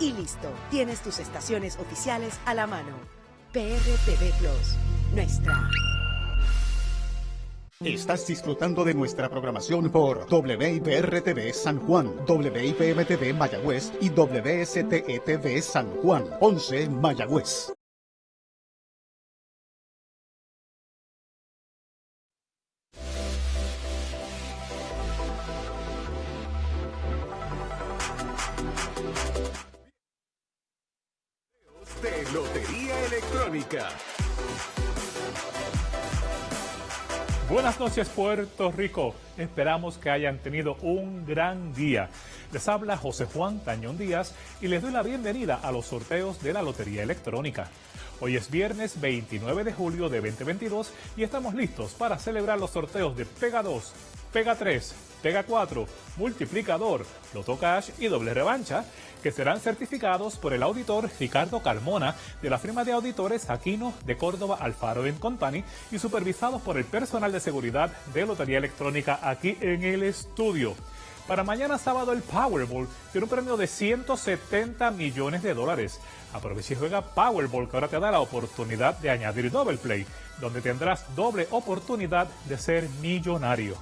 y listo. Tienes tus estaciones oficiales a la mano. PRTV Plus, nuestra. Estás disfrutando de nuestra programación por WIPR-TV San Juan, WIPM-TV Mayagüez y WSTE-TV San Juan, 11 Mayagüez. Buenas noches Puerto Rico, esperamos que hayan tenido un gran día. Les habla José Juan Tañón Díaz y les doy la bienvenida a los sorteos de la Lotería Electrónica. Hoy es viernes 29 de julio de 2022 y estamos listos para celebrar los sorteos de Pega 2, Pega 3, Pega 4, Multiplicador, Loto Cash y Doble Revancha, que serán certificados por el auditor Ricardo Carmona de la firma de auditores Aquino de Córdoba Alfaro Company y supervisados por el personal de seguridad de Lotería Electrónica aquí en el estudio. Para mañana sábado el Powerball tiene un premio de 170 millones de dólares. Aprovecha y juega Powerball que ahora te da la oportunidad de añadir Double Play, donde tendrás doble oportunidad de ser millonario.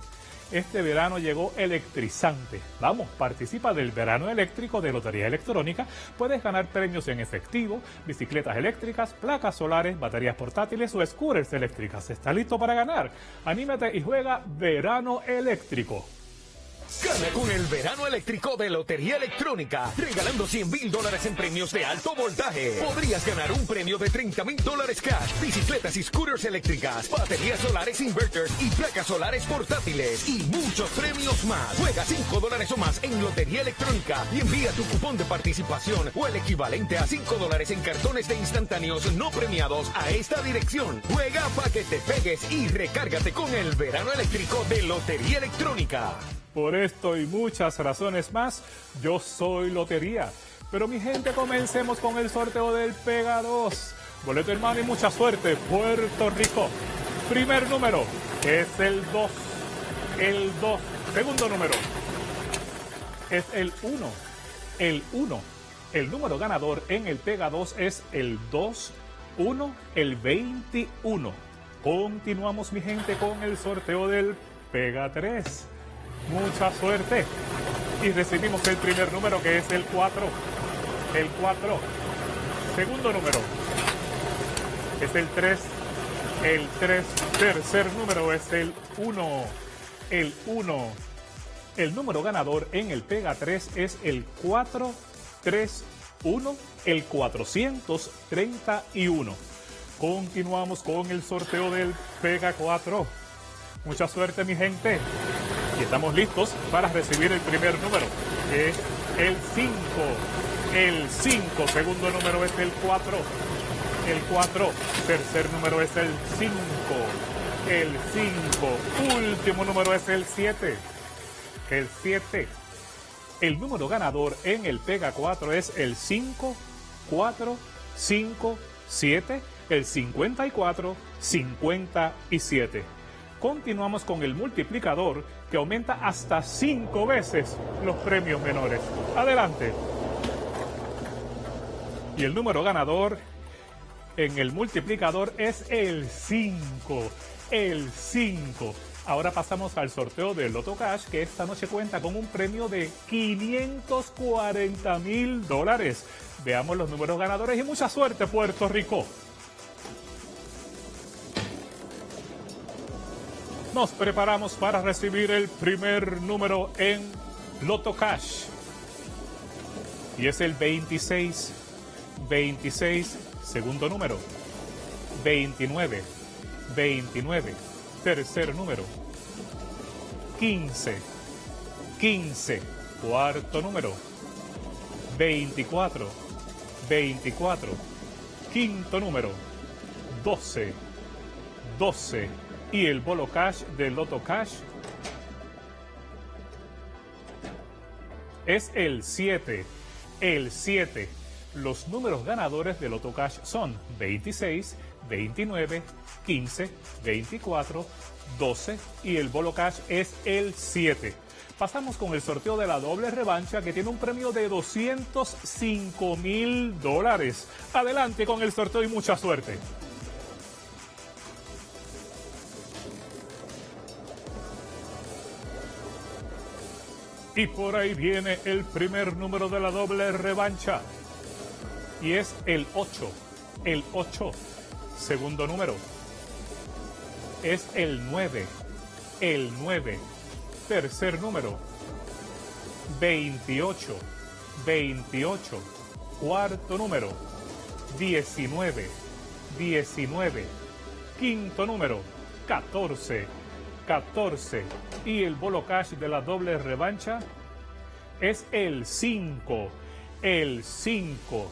Este verano llegó electrizante. Vamos, participa del verano eléctrico de Lotería Electrónica. Puedes ganar premios en efectivo, bicicletas eléctricas, placas solares, baterías portátiles o scooters eléctricas. ¿Estás listo para ganar? Anímate y juega verano eléctrico. Con el verano eléctrico de Lotería Electrónica, regalando 100 mil dólares en premios de alto voltaje. Podrías ganar un premio de 30 mil dólares cash, bicicletas y scooters eléctricas, baterías solares inverters y placas solares portátiles y muchos premios más. Juega 5 dólares o más en Lotería Electrónica y envía tu cupón de participación o el equivalente a 5 dólares en cartones de instantáneos no premiados a esta dirección. Juega para que te pegues y recárgate con el verano eléctrico de Lotería Electrónica. Por esto y muchas razones más, yo soy Lotería. Pero mi gente, comencemos con el sorteo del Pega 2. Boleto hermano y mucha suerte, Puerto Rico. Primer número es el 2. El 2. Segundo número es el 1. El 1. El número ganador en el Pega 2 es el 2, 1, el 21. Continuamos mi gente con el sorteo del Pega 3 mucha suerte. Y recibimos el primer número que es el 4. El 4. Segundo número es el 3. El 3. Tercer número es el 1. El 1. El número ganador en el Pega 3 es el 431, el 431. Continuamos con el sorteo del Pega 4. Mucha suerte mi gente. Y estamos listos para recibir el primer número, que es el 5. El 5, segundo número es el 4. El 4, tercer número es el 5. El 5, último número es el 7. El 7. El número ganador en el Pega 4 es el 5, 4, 5, 7, el 54, 57. Continuamos con el multiplicador que aumenta hasta cinco veces los premios menores. Adelante. Y el número ganador en el multiplicador es el 5. El 5. Ahora pasamos al sorteo del Loto Cash, que esta noche cuenta con un premio de 540 mil dólares. Veamos los números ganadores y mucha suerte, Puerto Rico. Nos preparamos para recibir el primer número en Loto Cash. Y es el 26. 26, segundo número. 29. 29, tercer número. 15. 15, cuarto número. 24. 24, quinto número. 12. 12 y el Bolo Cash del Loto Cash es el 7. El 7. Los números ganadores del Loto Cash son 26, 29, 15, 24, 12 y el Bolo Cash es el 7. Pasamos con el sorteo de la doble revancha que tiene un premio de 205 mil dólares. Adelante con el sorteo y mucha suerte. Y por ahí viene el primer número de la doble revancha. Y es el 8. El 8. Segundo número. Es el 9. El 9. Tercer número. 28. 28. Cuarto número. 19. 19. Quinto número. 14. 14. Y el bolo cash de la doble revancha es el 5. El 5.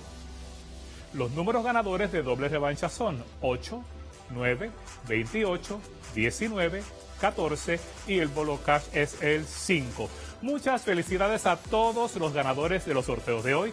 Los números ganadores de doble revancha son 8, 9, 28, 19, 14 y el bolo cash es el 5. Muchas felicidades a todos los ganadores de los sorteos de hoy.